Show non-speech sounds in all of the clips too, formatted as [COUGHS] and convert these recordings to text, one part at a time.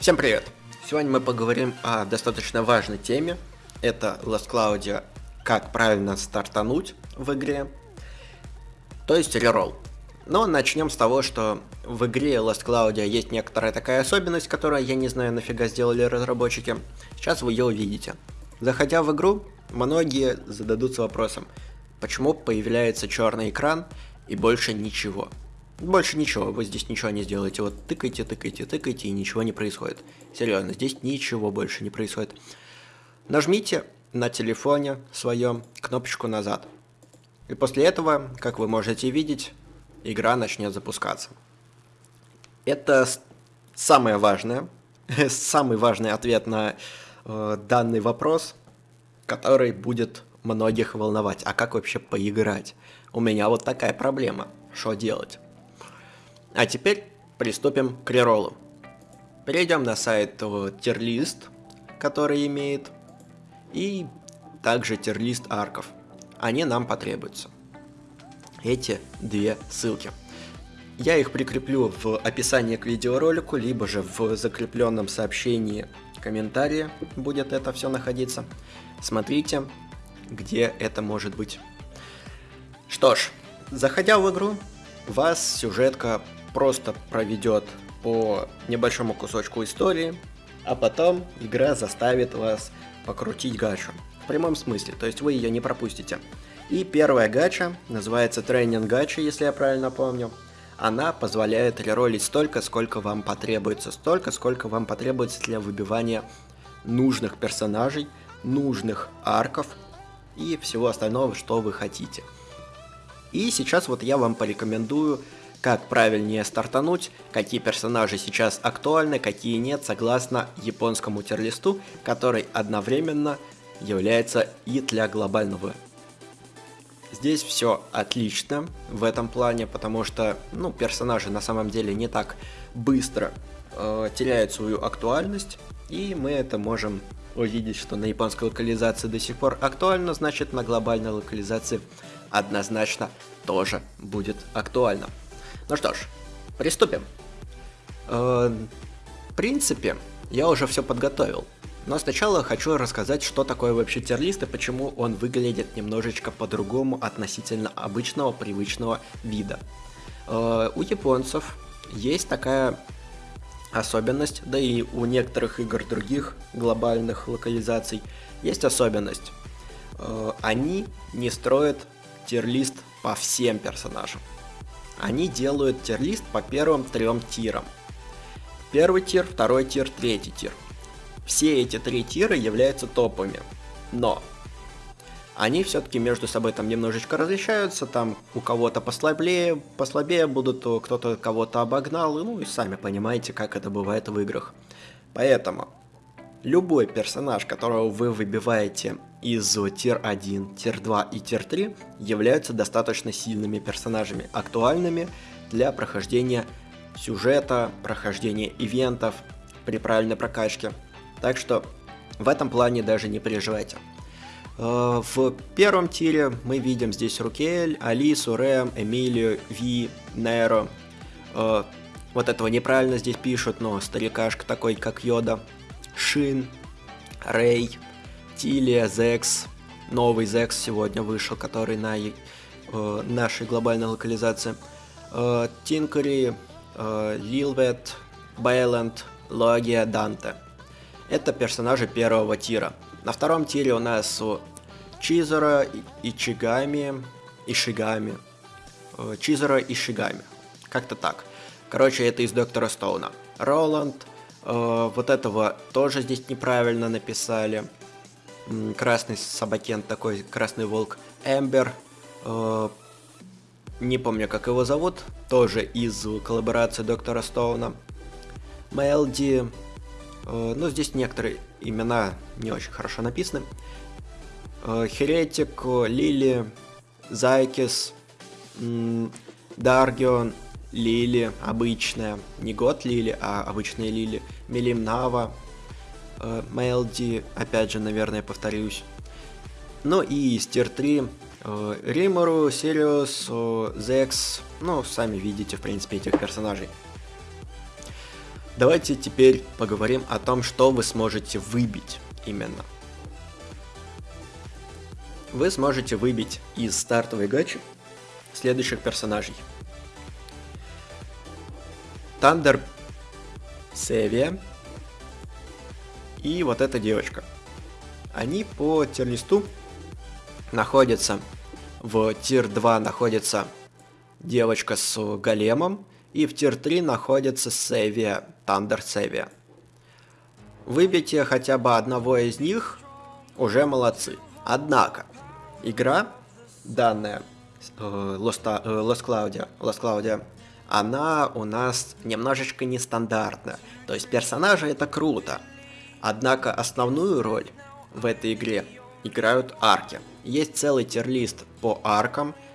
Всем привет! Сегодня мы поговорим о достаточно важной теме. Это Last Cloud, как правильно стартануть в игре, то есть реролл. Но начнем с того, что в игре Last Cloud есть некоторая такая особенность, которую я не знаю нафига сделали разработчики. Сейчас вы ее увидите. Заходя в игру, многие зададутся вопросом, почему появляется черный экран и больше ничего. Больше ничего, вы здесь ничего не сделаете. Вот тыкайте, тыкайте, тыкайте, и ничего не происходит. Серьезно, здесь ничего больше не происходит. Нажмите на телефоне своем кнопочку назад. И после этого, как вы можете видеть, игра начнет запускаться. Это самое важное, [LAUGHS] самый важный ответ на э, данный вопрос, который будет многих волновать. А как вообще поиграть? У меня вот такая проблема. Что делать? А теперь приступим к реролу. Перейдем на сайт тирлист, который имеет, и также тирлист арков. Они нам потребуются. Эти две ссылки. Я их прикреплю в описании к видеоролику, либо же в закрепленном сообщении комментарии будет это все находиться. Смотрите, где это может быть. Что ж, заходя в игру, вас сюжетка просто проведет по небольшому кусочку истории, а потом игра заставит вас покрутить гачу. В прямом смысле, то есть вы ее не пропустите. И первая гача, называется тренинг гача, если я правильно помню, она позволяет реролить столько, сколько вам потребуется, столько, сколько вам потребуется для выбивания нужных персонажей, нужных арков и всего остального, что вы хотите. И сейчас вот я вам порекомендую как правильнее стартануть, какие персонажи сейчас актуальны, какие нет, согласно японскому терлисту, который одновременно является и для глобального. Здесь все отлично в этом плане, потому что ну, персонажи на самом деле не так быстро э, теряют свою актуальность, и мы это можем увидеть, что на японской локализации до сих пор актуально, значит на глобальной локализации однозначно тоже будет актуально. Ну что ж, приступим. Э, в принципе, я уже все подготовил. Но сначала хочу рассказать, что такое вообще терлист и почему он выглядит немножечко по-другому относительно обычного привычного вида. Э, у японцев есть такая особенность, да и у некоторых игр других глобальных локализаций есть особенность. Э, они не строят терлист по всем персонажам они делают тир-лист по первым трем тирам. Первый тир, второй тир, третий тир. Все эти три тира являются топами. Но они все-таки между собой там немножечко различаются, там у кого-то послабее, послабее будут, кто-то кого-то обогнал, ну и сами понимаете, как это бывает в играх. Поэтому любой персонаж, которого вы выбиваете из тир 1, тир 2 и тир 3 являются достаточно сильными персонажами, актуальными для прохождения сюжета, прохождения ивентов при правильной прокачке. Так что в этом плане даже не переживайте. Э, в первом тире мы видим здесь Рукель, Алису, Рэм, Эмилию, Ви, Неро. Э, вот этого неправильно здесь пишут, но старикашка такой, как Йода. Шин, Рэй, Тилия, Зекс, новый Зекс сегодня вышел, который на э, нашей глобальной локализации. Тинкери, Лилвет, Бэйленд, Логия, Данте. Это персонажи первого тира. На втором тире у нас Чизера, Ичигами, Ишигами. Э, Чизера и Шигами. Как-то так. Короче, это из Доктора Стоуна. Роланд. Э, вот этого тоже здесь неправильно написали красный собакен, такой красный волк Эмбер. Э, не помню, как его зовут. Тоже из коллаборации Доктора Стоуна. Мелди. Э, ну, здесь некоторые имена не очень хорошо написаны. Э, Херетик, Лили, Зайкис, Даргион, Лили, обычная. Не год Лили, а обычная Лили. Мелимнава, Мелди, опять же, наверное, повторюсь. Ну и из tier 3 Римору, Сириус, Зекс, ну, сами видите, в принципе, этих персонажей. Давайте теперь поговорим о том, что вы сможете выбить именно. Вы сможете выбить из стартовой гачи следующих персонажей. Тандер Севия и вот эта девочка. Они по тир-листу находятся в тир 2 находится девочка с големом, и в тир 3 находится Севия, Тандер Севия. Выбейте хотя бы одного из них, уже молодцы. Однако, игра, данная э, Lost, э, Lost Claudia, Lost Claudia, она у нас немножечко нестандартна. То есть персонажи это круто. Однако основную роль в этой игре играют арки. Есть целый тирлист по аркам, э,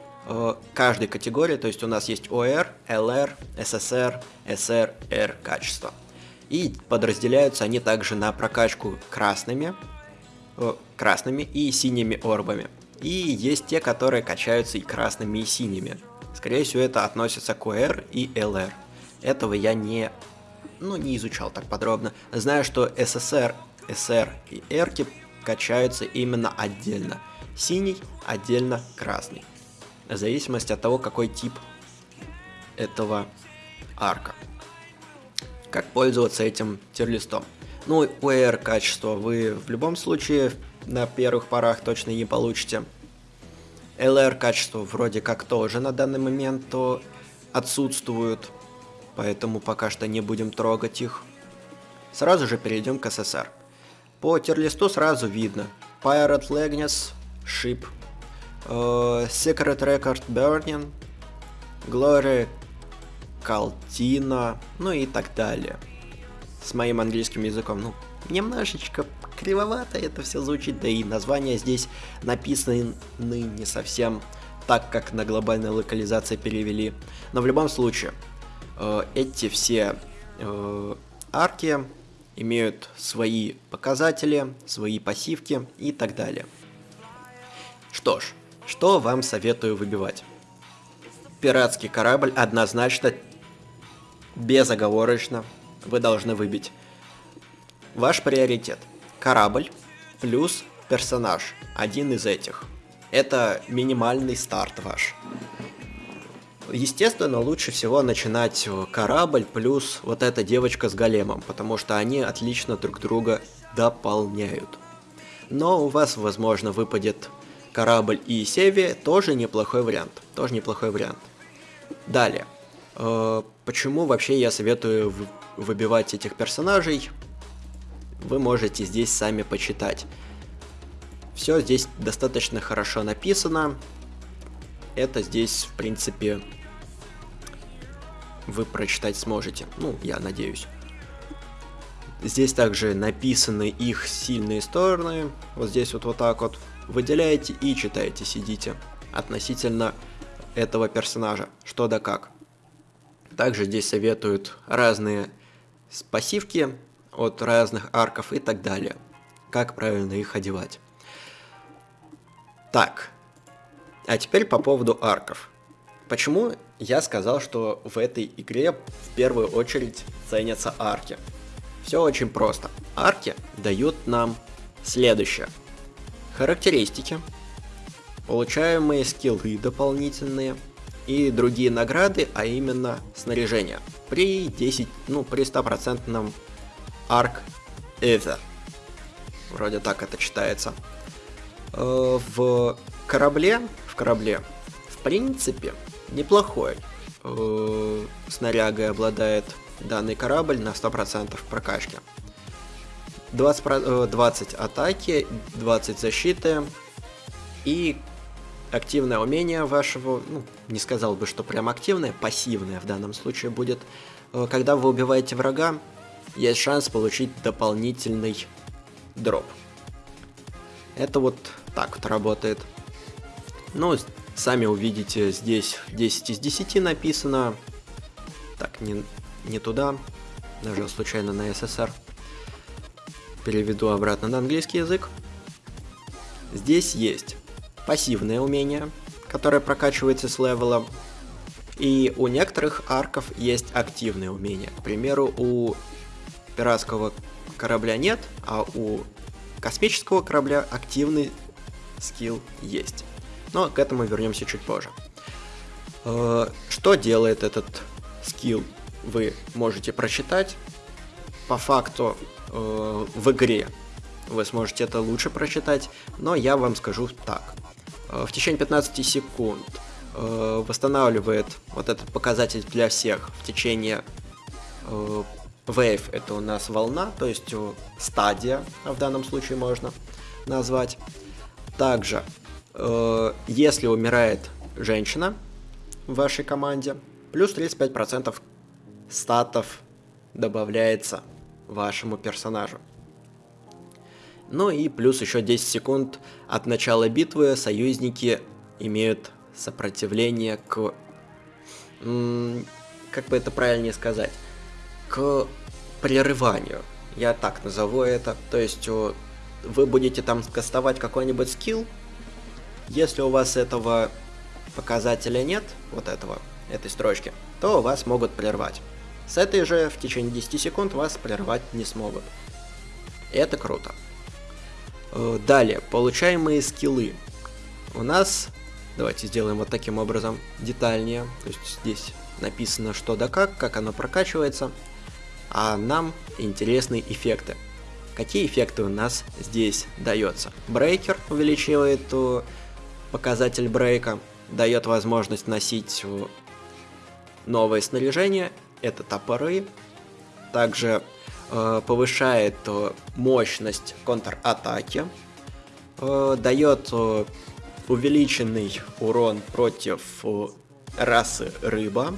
каждой категории, то есть у нас есть ОР, ЛР, ССР, СР, Р качество. И подразделяются они также на прокачку красными, э, красными и синими орбами. И есть те, которые качаются и красными, и синими. Скорее всего, это относится к ОР и ЛР. Этого я не, ну, не изучал так подробно. Знаю, что ССР, СР и Эрки качаются именно отдельно. Синий отдельно красный. В зависимости от того, какой тип этого арка. Как пользоваться этим тирлистом. Ну, UR качество вы в любом случае на первых порах точно не получите. LR качество вроде как тоже на данный момент то отсутствуют, поэтому пока что не будем трогать их. Сразу же перейдем к SSR. По тирлисту сразу видно. Pirate Legness, Ship, Secret Record Burning, Glory Калтина, ну и так далее. С моим английским языком, ну, немножечко кривовато это все звучит, да и названия здесь написаны не совсем так, как на глобальной локализации перевели. Но в любом случае, э, эти все э, арки имеют свои показатели, свои пассивки и так далее. Что ж, что вам советую выбивать? Пиратский корабль однозначно, безоговорочно, вы должны выбить. Ваш приоритет. Корабль плюс персонаж. Один из этих. Это минимальный старт ваш. Естественно, лучше всего начинать э, корабль плюс вот эта девочка с големом, потому что они отлично друг друга дополняют. Но у вас, возможно, выпадет корабль и Севи, тоже неплохой вариант. Тоже неплохой вариант. Далее. Э, почему вообще я советую выбивать этих персонажей? Вы можете здесь сами почитать. Все здесь достаточно хорошо написано. Это здесь, в принципе, вы прочитать сможете. Ну, я надеюсь. Здесь также написаны их сильные стороны. Вот здесь вот вот так вот. Выделяете и читаете, сидите. Относительно этого персонажа. Что да как. Также здесь советуют разные пассивки от разных арков и так далее. Как правильно их одевать. Так. А теперь по поводу арков. Почему я сказал, что в этой игре в первую очередь ценятся арки? Все очень просто. Арки дают нам следующее. Характеристики, получаемые скиллы дополнительные и другие награды, а именно снаряжение. При 10, ну при 100% арк Ether. Вроде так это читается. Э, в корабле, в корабле, в принципе, неплохой э, снарягой обладает данный корабль на 100% прокачки. 20, 20 атаки, 20 защиты и активное умение вашего, ну, не сказал бы, что прям активное, пассивное в данном случае будет. Э, когда вы убиваете врага, есть шанс получить дополнительный дроп. Это вот так вот работает. Ну, сами увидите, здесь 10 из 10 написано. Так, не, не туда. Нажал случайно на SSR. Переведу обратно на английский язык. здесь есть пассивное умение, которое прокачивается с левелом, и у некоторых арков есть активные умения. К примеру, у пиратского корабля нет, а у космического корабля активный скилл есть. Но к этому вернемся чуть позже. Э, что делает этот скилл, вы можете прочитать. По факту э, в игре вы сможете это лучше прочитать, но я вам скажу так. Э, в течение 15 секунд восстанавливает вот этот показатель для всех в течение Wave это у нас волна, то есть стадия в данном случае можно назвать. Также, если умирает женщина, в вашей команде. Плюс 35% статов добавляется вашему персонажу. Ну и плюс еще 10 секунд от начала битвы союзники имеют сопротивление к... Как бы это правильнее сказать? К прерыванию. Я так назову это. То есть вы будете там кастовать какой-нибудь скилл. Если у вас этого показателя нет, вот этого, этой строчки, то вас могут прервать. С этой же в течение 10 секунд вас прервать не смогут. Это круто. Э, далее, получаемые скиллы. У нас, давайте сделаем вот таким образом, детальнее. То есть здесь написано что да как, как оно прокачивается. А нам интересны эффекты. Какие эффекты у нас здесь дается? Брейкер увеличивает э, показатель брейка дает возможность носить новое снаряжение, это топоры, также э, повышает э, мощность контратаки, э, дает э, увеличенный урон против э, расы рыба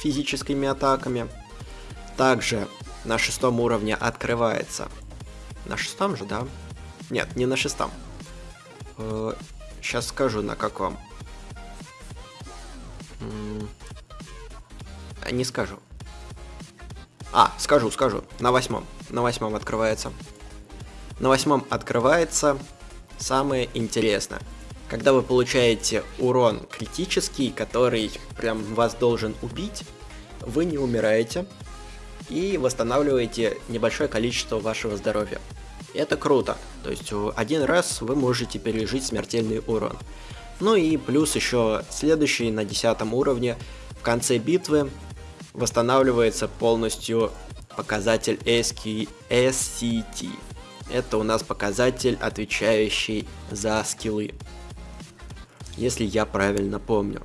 физическими атаками. Также на шестом уровне открывается. На шестом же, да? Нет, не на шестом. Э, сейчас скажу на каком. Не скажу. А, скажу, скажу. На восьмом. На восьмом открывается. На восьмом открывается самое интересное. Когда вы получаете урон критический, который прям вас должен убить, вы не умираете и восстанавливаете небольшое количество вашего здоровья. Это круто. То есть один раз вы можете пережить смертельный урон. Ну и плюс еще следующий на 10 уровне в конце битвы восстанавливается полностью показатель SCT. Это у нас показатель, отвечающий за скиллы. Если я правильно помню.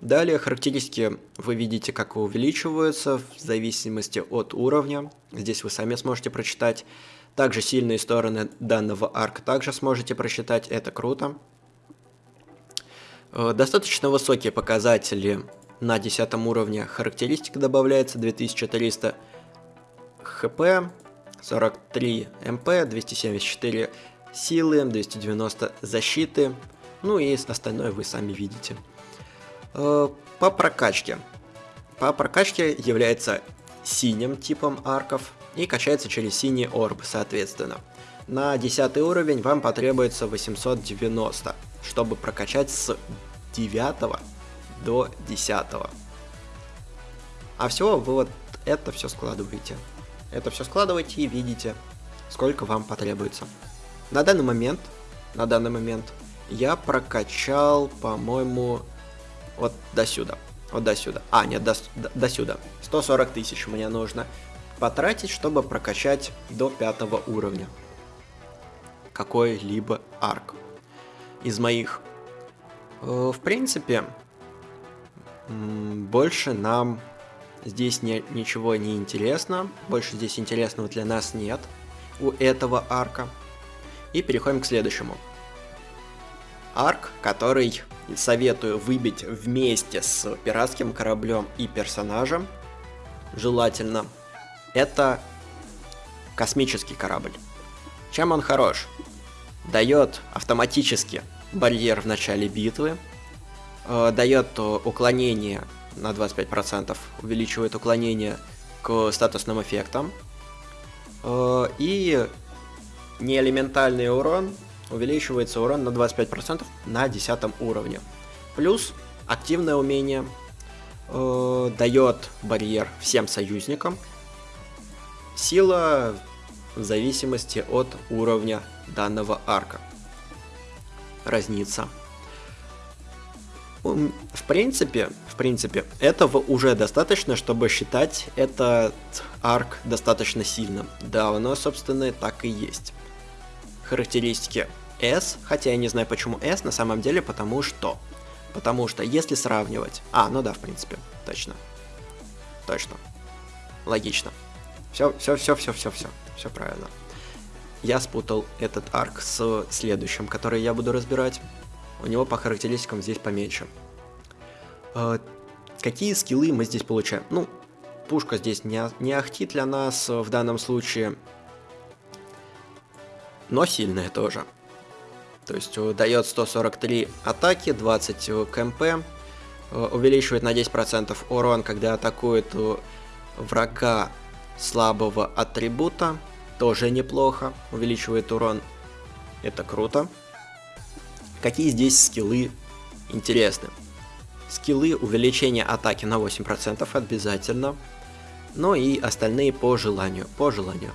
Далее характеристики вы видите, как увеличиваются в зависимости от уровня. Здесь вы сами сможете прочитать. Также сильные стороны данного арка также сможете прочитать, это круто. Э, достаточно высокие показатели на 10 уровне характеристик добавляется 2300 хп, 43 мп, 274 силы, 290 защиты, ну и остальное вы сами видите. Э, по прокачке. По прокачке является синим типом арков и качается через синий орб, соответственно. На 10 уровень вам потребуется 890 чтобы прокачать с 9 до 10. А всего вы вот это все складываете. Это все складываете и видите, сколько вам потребуется. На данный момент, на данный момент я прокачал, по-моему, вот до сюда. Вот до сюда. А, нет, до, до, до сюда. 140 тысяч мне нужно потратить, чтобы прокачать до пятого уровня какой-либо арк из моих. Э, в принципе, больше нам здесь не, ничего не интересно. Больше здесь интересного для нас нет у этого арка. И переходим к следующему. Арк, который советую выбить вместе с пиратским кораблем и персонажем, желательно, это космический корабль. Чем он хорош? дает автоматически барьер в начале битвы, э, дает уклонение на 25%, увеличивает уклонение к статусным эффектам, э, и неэлементальный урон увеличивается урон на 25% на 10 уровне. Плюс активное умение э, дает барьер всем союзникам. Сила в зависимости от уровня данного арка. Разница. В принципе, в принципе, этого уже достаточно, чтобы считать этот арк достаточно сильным. Да, оно, собственно, так и есть. Характеристики S, хотя я не знаю почему S, на самом деле, потому что... Потому что если сравнивать... А, ну да, в принципе, точно. Точно. Логично. Все, все, все, все, все, все, все правильно. Я спутал этот арк с следующим, который я буду разбирать у него по характеристикам здесь поменьше. Э, какие скиллы мы здесь получаем? Ну, пушка здесь не, не ахтит для нас в данном случае, но сильная тоже. То есть э, дает 143 атаки, 20 КМП, э, увеличивает на 10% урон, когда атакует врага слабого атрибута, тоже неплохо, увеличивает урон, это круто. Какие здесь скиллы интересны? Скиллы увеличения атаки на 8% обязательно. Ну и остальные по желанию. По желанию.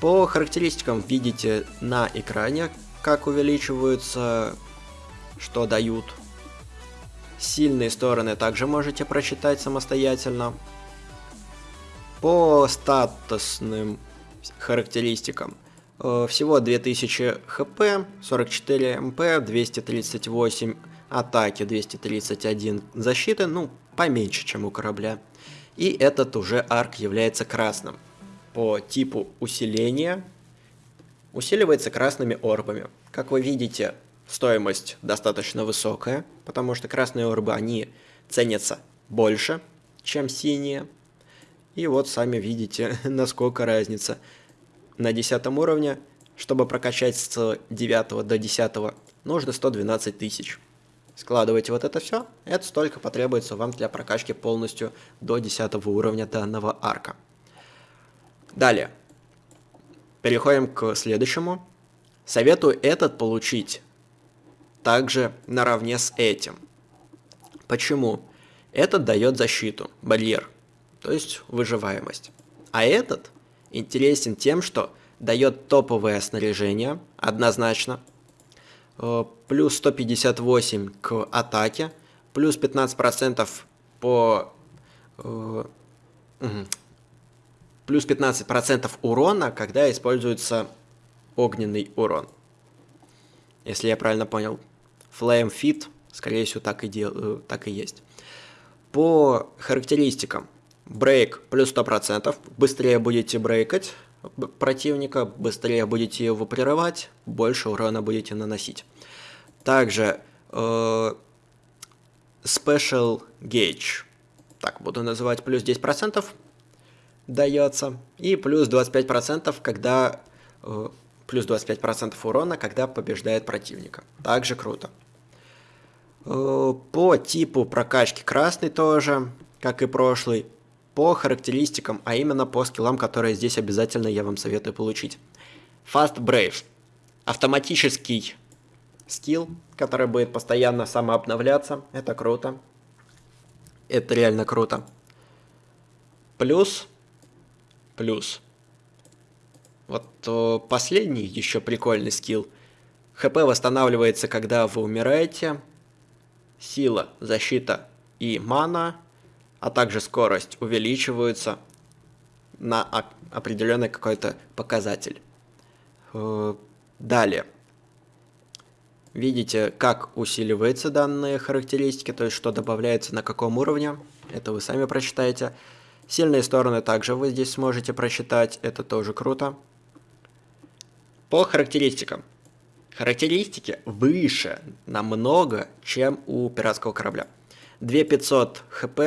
По характеристикам видите на экране, как увеличиваются, что дают. Сильные стороны также можете прочитать самостоятельно. По статусным характеристикам – всего 2000 хп, 44 мп, 238 атаки, 231 защиты, ну, поменьше, чем у корабля. И этот уже арк является красным. По типу усиления усиливается красными орбами. Как вы видите, стоимость достаточно высокая, потому что красные орбы, они ценятся больше, чем синие. И вот сами видите, [LAUGHS] насколько разница на 10 уровне, чтобы прокачать с 9 до 10, нужно 112 тысяч. Складывайте вот это все, это столько потребуется вам для прокачки полностью до 10 уровня данного арка. Далее. Переходим к следующему. Советую этот получить также наравне с этим. Почему? Этот дает защиту, барьер, то есть выживаемость. А этот интересен тем, что дает топовое снаряжение, однозначно, э, плюс 158 к атаке, плюс 15% по... Э, плюс 15% урона, когда используется огненный урон. Если я правильно понял. Flame Fit, скорее всего, так и, дел, э, так и есть. По характеристикам. Брейк плюс 100%. Быстрее будете брейкать противника, быстрее будете его прерывать, больше урона будете наносить. Также э, Special Gauge, так буду называть, плюс 10% дается. И плюс 25%, когда... Э, плюс 25% урона, когда побеждает противника. Также круто. Э, по типу прокачки красный тоже, как и прошлый по характеристикам, а именно по скиллам, которые здесь обязательно я вам советую получить. Fast Brave. Автоматический скилл, который будет постоянно самообновляться. Это круто. Это реально круто. Плюс, плюс. Вот о, последний еще прикольный скилл. ХП восстанавливается, когда вы умираете. Сила, защита и мана а также скорость увеличиваются на определенный какой-то показатель. Э, далее. Видите, как усиливаются данные характеристики, то есть что добавляется на каком уровне. Это вы сами прочитаете. Сильные стороны также вы здесь сможете прочитать, это тоже круто. По характеристикам. Характеристики выше намного, чем у пиратского корабля. 2500 хп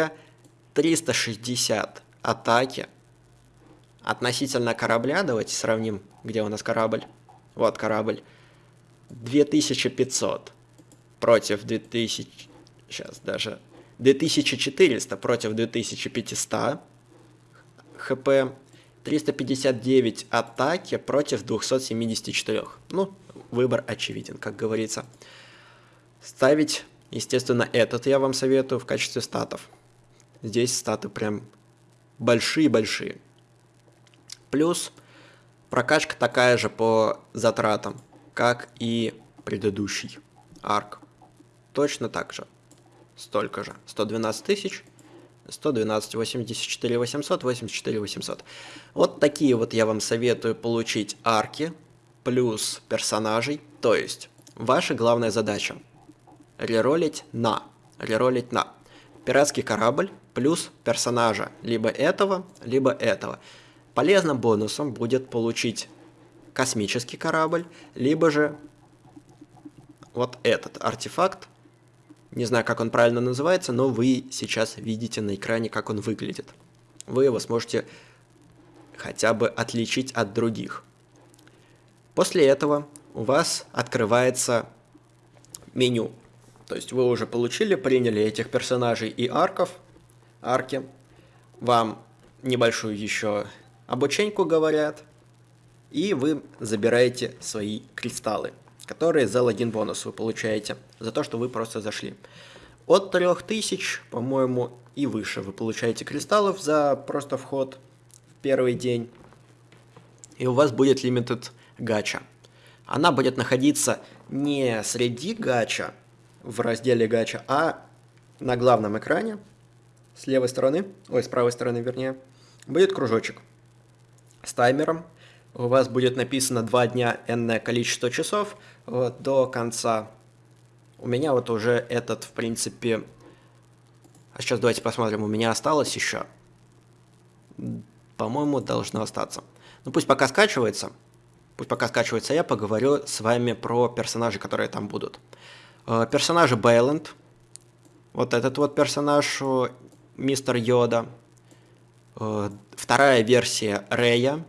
360 атаки относительно корабля. Давайте сравним, где у нас корабль. Вот корабль. 2500 против 2000... Сейчас даже... 2400 против 2500 хп. 359 атаки против 274. Ну, выбор очевиден, как говорится. Ставить, естественно, этот я вам советую в качестве статов. Здесь статы прям большие-большие. Плюс прокачка такая же по затратам, как и предыдущий арк. Точно так же. Столько же. 112 тысяч 112, 84 800, 84 800. Вот такие вот я вам советую получить арки плюс персонажей. То есть, ваша главная задача реролить на. Реролить на. Пиратский корабль плюс персонажа либо этого, либо этого. Полезным бонусом будет получить космический корабль, либо же вот этот артефакт не знаю, как он правильно называется, но вы сейчас видите на экране, как он выглядит. Вы его сможете хотя бы отличить от других. После этого у вас открывается меню. То есть вы уже получили, приняли этих персонажей и арков, арки. Вам небольшую еще обученьку говорят, и вы забираете свои кристаллы которые за логин бонус вы получаете, за то, что вы просто зашли. От 3000, по-моему, и выше вы получаете кристаллов за просто вход в первый день. И у вас будет limited гача. Она будет находиться не среди гача, в разделе гача, а на главном экране, с левой стороны, ой, с правой стороны вернее, будет кружочек с таймером. У вас будет написано 2 дня энное количество часов – вот, до конца. У меня вот уже этот, в принципе... А сейчас давайте посмотрим, у меня осталось еще. По-моему, должно остаться. Ну пусть пока скачивается. Пусть пока скачивается, я поговорю с вами про персонажи, которые там будут. Э, персонажи Бейланд. Вот этот вот персонаж, мистер Йода. Э, вторая версия Рэя.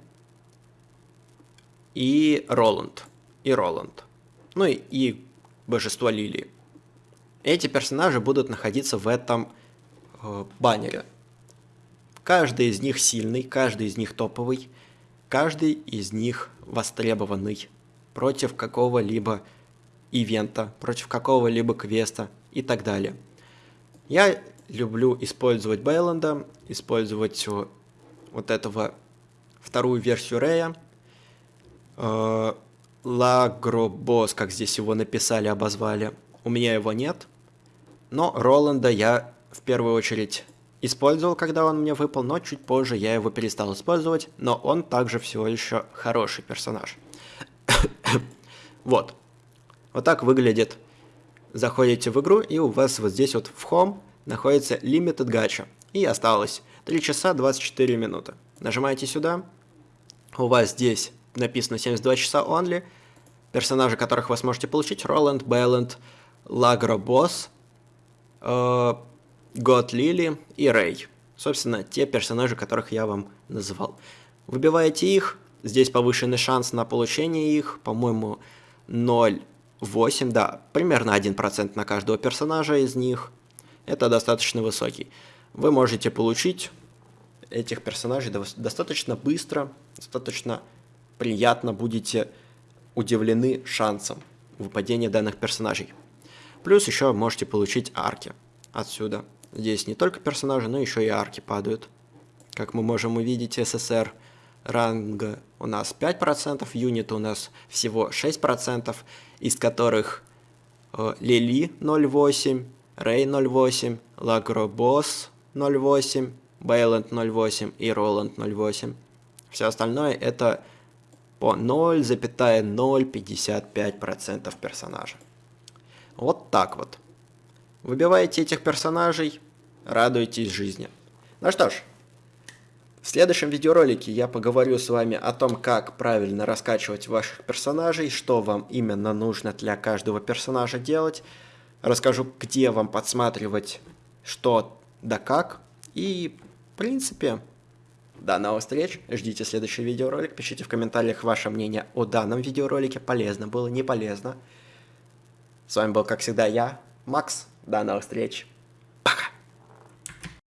И Роланд. И Роланд ну и, и божество Лилии. Эти персонажи будут находиться в этом э, баннере. Каждый из них сильный, каждый из них топовый, каждый из них востребованный против какого-либо ивента, против какого-либо квеста и так далее. Я люблю использовать Бейланда, использовать вот этого вторую версию Рея, э, Лагробос, как здесь его написали, обозвали. У меня его нет. Но Роланда я в первую очередь использовал, когда он мне выпал, но чуть позже я его перестал использовать, но он также всего еще хороший персонаж. [COUGHS] вот. Вот так выглядит. Заходите в игру, и у вас вот здесь вот в Home находится Limited Gacha. И осталось 3 часа 24 минуты. Нажимаете сюда, у вас здесь написано 72 часа only. Персонажи, которых вы сможете получить, Роланд, Бэлленд, Лагро Босс, Год Лили и Рэй. Собственно, те персонажи, которых я вам называл. Выбиваете их, здесь повышенный шанс на получение их, по-моему, 0,8, да, примерно 1% на каждого персонажа из них. Это достаточно высокий. Вы можете получить этих персонажей достаточно быстро, достаточно приятно будете удивлены шансом выпадения данных персонажей. Плюс еще можете получить арки отсюда. Здесь не только персонажи, но еще и арки падают. Как мы можем увидеть, СССР ранга у нас 5%, юнит у нас всего 6%, из которых э, Лили 0.8, Рей 0.8, Лагробос 0.8, Бейланд 0.8 и Роланд 0.8. Все остальное это по 0,055% персонажа. Вот так вот. Выбиваете этих персонажей, радуйтесь жизни. Ну что ж, в следующем видеоролике я поговорю с вами о том, как правильно раскачивать ваших персонажей, что вам именно нужно для каждого персонажа делать. Расскажу, где вам подсматривать что да как. И, в принципе, до новых встреч, ждите следующий видеоролик, пишите в комментариях ваше мнение о данном видеоролике, полезно было, не полезно. С вами был, как всегда, я, Макс, до новых встреч.